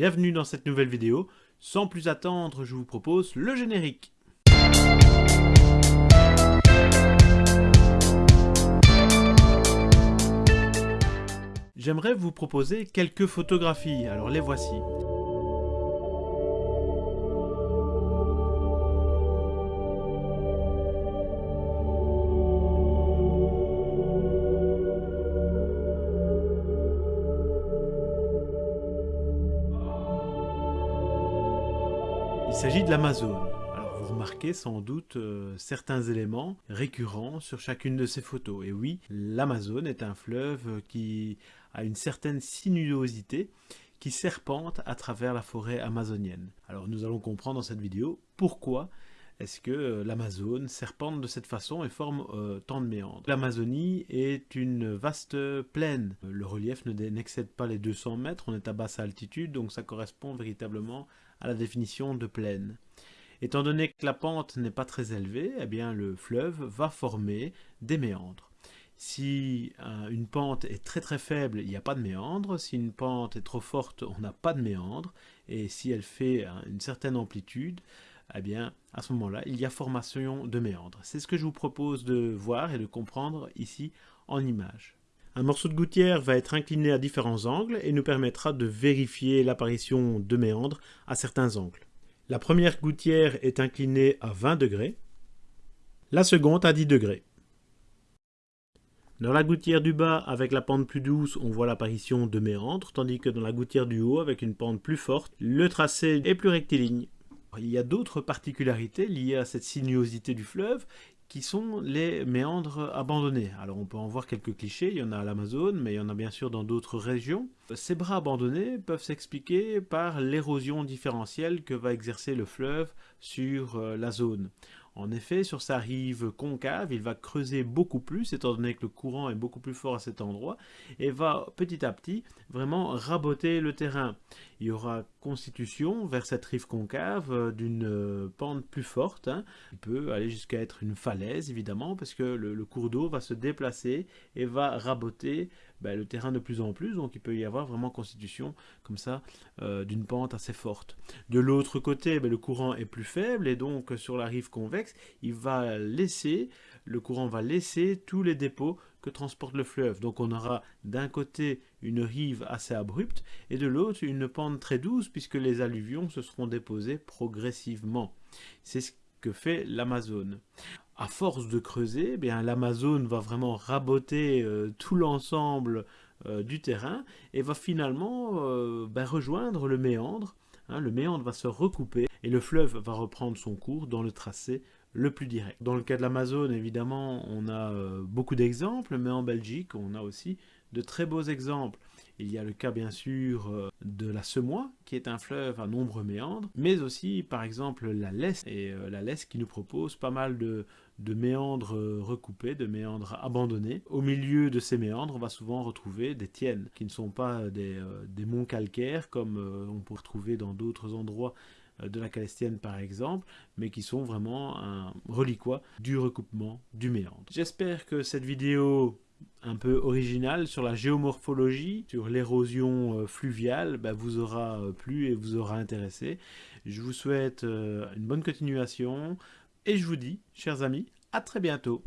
Bienvenue dans cette nouvelle vidéo. Sans plus attendre, je vous propose le générique. J'aimerais vous proposer quelques photographies, alors les voici. Il s'agit de l'Amazone. Alors vous remarquez sans doute euh, certains éléments récurrents sur chacune de ces photos. Et oui, l'Amazone est un fleuve qui a une certaine sinuosité qui serpente à travers la forêt amazonienne. Alors nous allons comprendre dans cette vidéo pourquoi est-ce que euh, l'Amazone serpente de cette façon et forme euh, tant de méandres. L'Amazonie est une vaste plaine. Le relief n'excède pas les 200 mètres, on est à basse altitude, donc ça correspond véritablement à la définition de plaine. Étant donné que la pente n'est pas très élevée, eh bien le fleuve va former des méandres. Si euh, une pente est très très faible, il n'y a pas de méandre. Si une pente est trop forte, on n'a pas de méandre. Et si elle fait euh, une certaine amplitude, eh bien, à ce moment-là, il y a formation de méandres. C'est ce que je vous propose de voir et de comprendre ici en image. Un morceau de gouttière va être incliné à différents angles et nous permettra de vérifier l'apparition de méandres à certains angles. La première gouttière est inclinée à 20 degrés, la seconde à 10 degrés. Dans la gouttière du bas, avec la pente plus douce, on voit l'apparition de méandres, tandis que dans la gouttière du haut, avec une pente plus forte, le tracé est plus rectiligne. Il y a d'autres particularités liées à cette sinuosité du fleuve qui sont les méandres abandonnés. Alors on peut en voir quelques clichés, il y en a à l'Amazone, mais il y en a bien sûr dans d'autres régions. Ces bras abandonnés peuvent s'expliquer par l'érosion différentielle que va exercer le fleuve sur euh, la zone. En effet, sur sa rive concave, il va creuser beaucoup plus, étant donné que le courant est beaucoup plus fort à cet endroit, et va petit à petit vraiment raboter le terrain. Il y aura constitution vers cette rive concave euh, d'une euh, pente plus forte. Hein. Il peut aller jusqu'à être une falaise, évidemment, parce que le, cours d'eau va se déplacer et va raboter ben, le terrain de plus en plus, donc il peut y avoir vraiment constitution comme ça euh, d'une pente assez forte. De l'autre côté, ben, le courant est plus faible et donc sur la rive convexe, il va laisser, le courant va laisser tous les dépôts que transporte le fleuve. Donc on aura d'un côté une rive assez abrupte et de l'autre une pente très douce puisque les alluvions se seront déposées progressivement. C'est ce que fait l'Amazone à force de creuser, eh bien l'Amazone va vraiment raboter euh, tout l'ensemble euh, du terrain et va finalement euh, ben, rejoindre le méandre. Hein. le méandre va se recouper et le fleuve va reprendre son cours dans le tracé le plus direct. Dans le cas de l'Amazone, évidemment, on a beaucoup d'exemples, mais en Belgique, on a aussi de très beaux exemples. Il y a le cas bien sûr euh, de la Semois, qui est un fleuve à nombreux méandres, mais aussi par exemple la Lesse, et euh, la Lesse qui nous propose pas mal de, méandres euh, recoupés, de méandres abandonnés. Au milieu de ces méandres, on va souvent retrouver des tiennes, qui ne sont pas des, monts calcaires comme on peut retrouver dans d'autres endroits de la Calestienne par exemple, mais qui sont vraiment un reliquat du recoupement du méandre. J'espère que cette vidéo un peu original sur la géomorphologie, sur l'érosion euh, fluviale, bah, vous aura euh, plu et vous aura intéressé. Je vous souhaite euh, une bonne continuation et je vous dis, chers amis, à très bientôt.